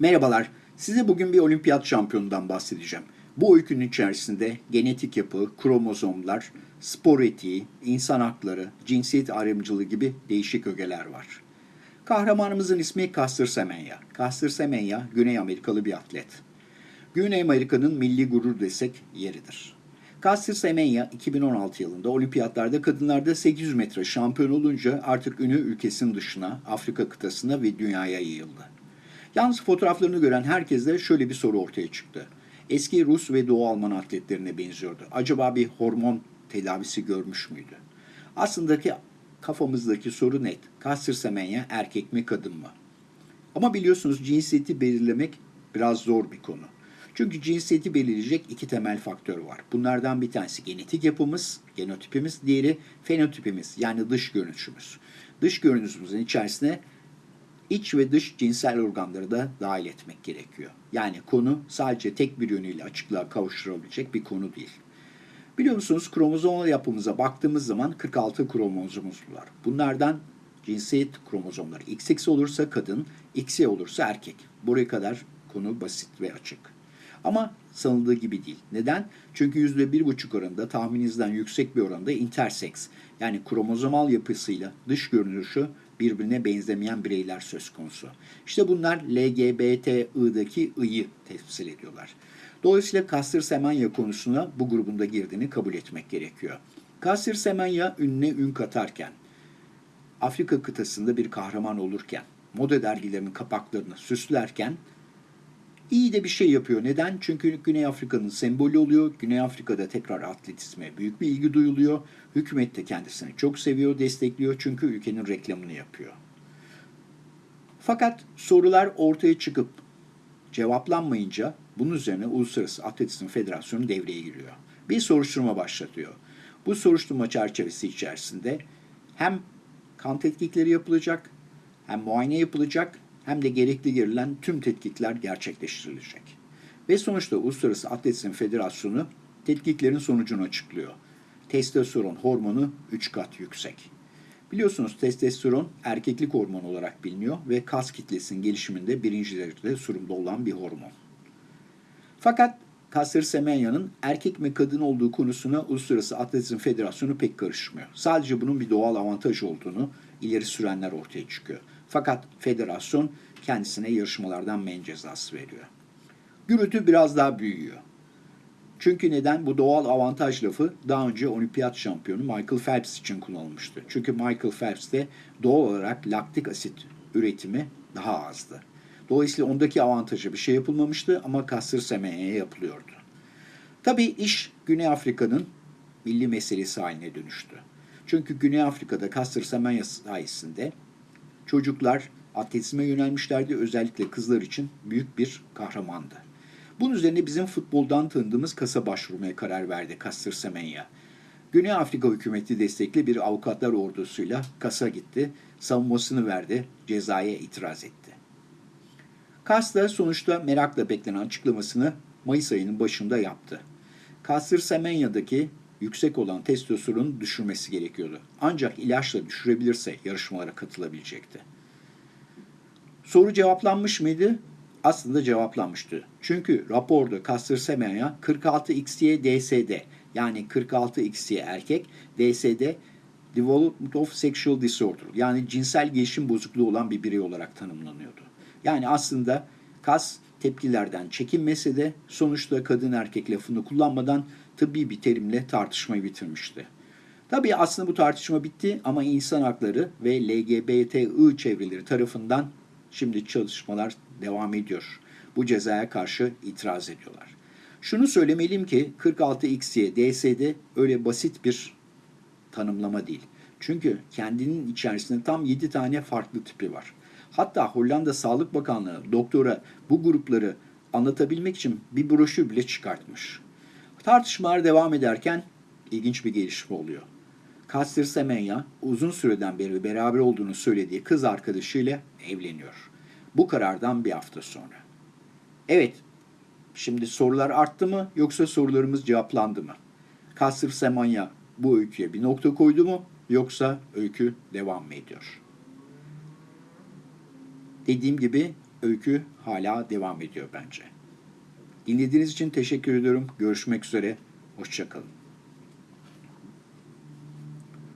Merhabalar, size bugün bir olimpiyat şampiyonundan bahsedeceğim. Bu öykünün içerisinde genetik yapı, kromozomlar, spor etiği, insan hakları, cinsiyet ayrımcılığı gibi değişik ögeler var. Kahramanımızın ismi Caster Semenya. Caster Semenya, Güney Amerikalı bir atlet. Güney Amerika'nın milli gurur desek yeridir. Caster Semenya 2016 yılında olimpiyatlarda kadınlarda 800 metre şampiyon olunca artık ünü ülkesinin dışına, Afrika kıtasına ve dünyaya yayıldı. Yalnız fotoğraflarını gören herkeste şöyle bir soru ortaya çıktı. Eski Rus ve Doğu Alman atletlerine benziyordu. Acaba bir hormon tedavisi görmüş müydü? Aslında ki kafamızdaki soru net. Caster Semenya erkek mi kadın mı? Ama biliyorsunuz cinsiyeti belirlemek biraz zor bir konu. Çünkü cinsiyeti belirleyecek iki temel faktör var. Bunlardan bir tanesi genetik yapımız, genotipimiz, diğeri fenotipimiz yani dış görünüşümüz. Dış görünüşümüzün içerisine iç ve dış cinsel organları da dahil etmek gerekiyor. Yani konu sadece tek bir yönüyle açıklığa kavuşturabilecek bir konu değil. Biliyor musunuz kromozomal yapımıza baktığımız zaman 46 kromozomumuz var. Bunlardan cinsiyet kromozomları XX olursa kadın, XY olursa erkek. Buraya kadar konu basit ve açık. Ama sanıldığı gibi değil. Neden? Çünkü %1,5 oranında tahmininizden yüksek bir oranda intersex yani kromozomal yapısıyla dış görünüşü birbirine benzemeyen bireyler söz konusu. İşte bunlar LGBTİ'daki I'yi temsil ediyorlar. Dolayısıyla Kasır Semenya konusuna bu grubunda girdiğini kabul etmek gerekiyor. Kasır Semenya ününe ün katarken, Afrika kıtasında bir kahraman olurken, moda dergilerinin kapaklarını süslerken iyi de bir şey yapıyor. Neden? Çünkü Güney Afrika'nın sembolü oluyor. Güney Afrika'da tekrar atletizme büyük bir ilgi duyuluyor. Hükümet de kendisini çok seviyor, destekliyor çünkü ülkenin reklamını yapıyor. Fakat sorular ortaya çıkıp cevaplanmayınca bunun üzerine Uluslararası Atletizm Federasyonu devreye giriyor. Bir soruşturma başlatıyor. Bu soruşturma çerçevesi içerisinde hem kan tetkikleri yapılacak, hem muayene yapılacak, hem de gerekli girilen tüm tetkikler gerçekleştirilecek. Ve sonuçta Uluslararası Atletizm Federasyonu tetkiklerin sonucunu açıklıyor. Testosteron hormonu 3 kat yüksek. Biliyorsunuz testosteron erkeklik hormonu olarak biliniyor ve kas kitlesinin gelişiminde birinci derecede sorumlu olan bir hormon. Fakat Kasır Semenya'nın erkek mi kadın olduğu konusuna Uluslararası Atletizm Federasyonu pek karışmıyor. Sadece bunun bir doğal avantaj olduğunu ileri sürenler ortaya çıkıyor. Fakat federasyon kendisine yarışmalardan men cezası veriyor. Gürültü biraz daha büyüyor. Çünkü neden? Bu doğal avantaj lafı daha önce olimpiyat şampiyonu Michael Phelps için kullanılmıştı. Çünkü Michael Phelps'te doğal olarak laktik asit üretimi daha azdı. Dolayısıyla ondaki avantajı bir şey yapılmamıştı ama Kasır Semenya'ya yapılıyordu. Tabii iş Güney Afrika'nın milli meselesi haline dönüştü. Çünkü Güney Afrika'da Kasır Semenya sayesinde çocuklar atletizme yönelmişlerdi. Özellikle kızlar için büyük bir kahramandı. Bunun üzerine bizim futboldan tanıdığımız kasa başvurmaya karar verdi Kasır Semenya. Güney Afrika hükümeti destekli bir avukatlar ordusuyla kasa gitti, savunmasını verdi, cezaya itiraz etti. Kas da sonuçta merakla beklenen açıklamasını Mayıs ayının başında yaptı. Kasır Semenya'daki yüksek olan testosteronu düşürmesi gerekiyordu. Ancak ilaçla düşürebilirse yarışmalara katılabilecekti. Soru cevaplanmış mıydı? Aslında cevaplanmıştı. Çünkü raporda Kasır Semenya 46XY DSD yani 46XY erkek, DSD Development of Sexual Disorder yani cinsel gelişim bozukluğu olan bir birey olarak tanımlanıyordu. Yani aslında kas tepkilerden çekinmese de sonuçta kadın erkek lafını kullanmadan tıbbi bir terimle tartışmayı bitirmişti. Tabii aslında bu tartışma bitti ama insan hakları ve LGBTİ çevreleri tarafından şimdi çalışmalar devam ediyor. Bu cezaya karşı itiraz ediyorlar. Şunu söylemeliyim ki 46XY DSD öyle basit bir tanımlama değil. Çünkü kendinin içerisinde tam 7 tane farklı tipi var. Hatta Hollanda Sağlık Bakanlığı doktora bu grupları anlatabilmek için bir broşür bile çıkartmış. Tartışmalar devam ederken ilginç bir gelişme oluyor. Kastir Semenya uzun süreden beri beraber olduğunu söylediği kız arkadaşıyla evleniyor. Bu karardan bir hafta sonra. Evet, şimdi sorular arttı mı yoksa sorularımız cevaplandı mı? Kasır Semenya bu öyküye bir nokta koydu mu yoksa öykü devam mı ediyor? Dediğim gibi öykü hala devam ediyor bence. Dinlediğiniz için teşekkür ediyorum. Görüşmek üzere. Hoşçakalın.